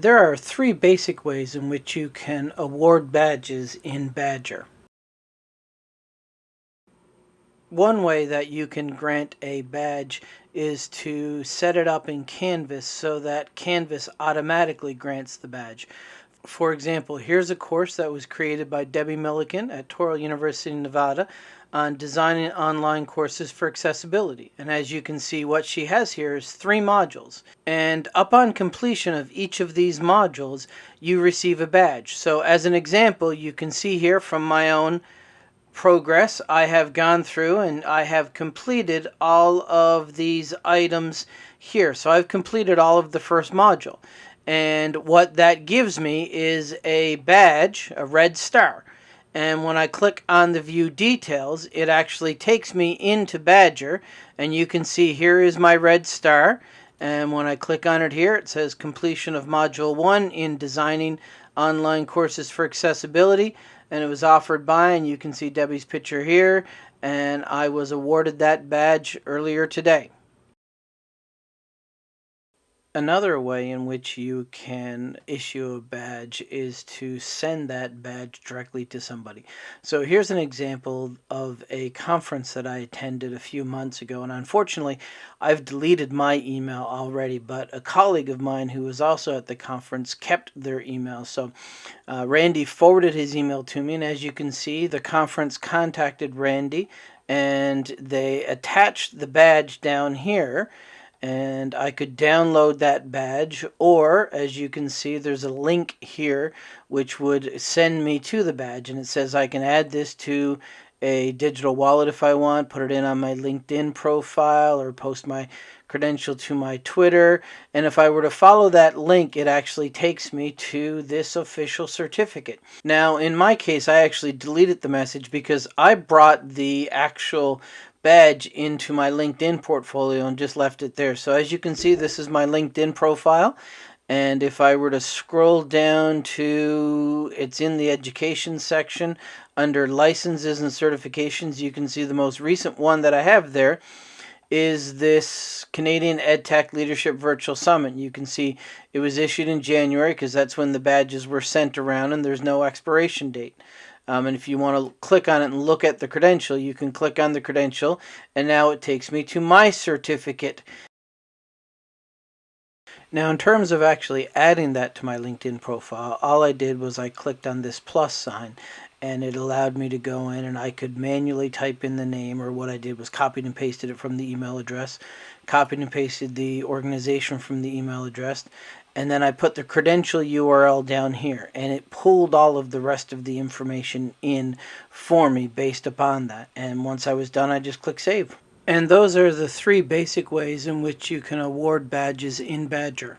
There are three basic ways in which you can award badges in Badgr. One way that you can grant a badge is to set it up in Canvas so that Canvas automatically grants the badge. For example, here's a course that was created by Debbie Milliken at Touro University, Nevada on designing online courses for accessibility. And as you can see, what she has here is three modules. And upon completion of each of these modules, you receive a badge. So as an example, you can see here from my own progress, I have gone through and I have completed all of these items here. So I've completed all of the first module. And what that gives me is a badge, a red star. And when I click on the view details, it actually takes me into Badgr. And you can see here is my red star. And when I click on it here, it says completion of module one in designing online courses for accessibility. And it was offered by, and you can see Debbie's picture here. And I was awarded that badge earlier today. Another way in which you can issue a badge is to send that badge directly to somebody. So here's an example of a conference that I attended a few months ago, and unfortunately, I've deleted my email already, but a colleague of mine who was also at the conference kept their email. So uh, Randy forwarded his email to me, and as you can see, the conference contacted Randy and they attached the badge down here and I could download that badge or as you can see there's a link here which would send me to the badge and it says I can add this to a digital wallet if I want, put it in on my LinkedIn profile or post my credential to my Twitter. And if I were to follow that link, it actually takes me to this official certificate. Now, in my case, I actually deleted the message because I brought the actual badge into my LinkedIn portfolio and just left it there. So as you can see, this is my LinkedIn profile. And if I were to scroll down to, it's in the education section under licenses and certifications, you can see the most recent one that I have there is this Canadian EdTech Leadership Virtual Summit. You can see it was issued in January because that's when the badges were sent around and there's no expiration date. Um, and if you want to click on it and look at the credential, you can click on the credential and now it takes me to my certificate. Now in terms of actually adding that to my LinkedIn profile, all I did was I clicked on this plus sign and it allowed me to go in and I could manually type in the name or what I did was copied and pasted it from the email address, copied and pasted the organization from the email address, and then I put the credential URL down here and it pulled all of the rest of the information in for me based upon that and once I was done I just click save. And those are the three basic ways in which you can award badges in Badgr.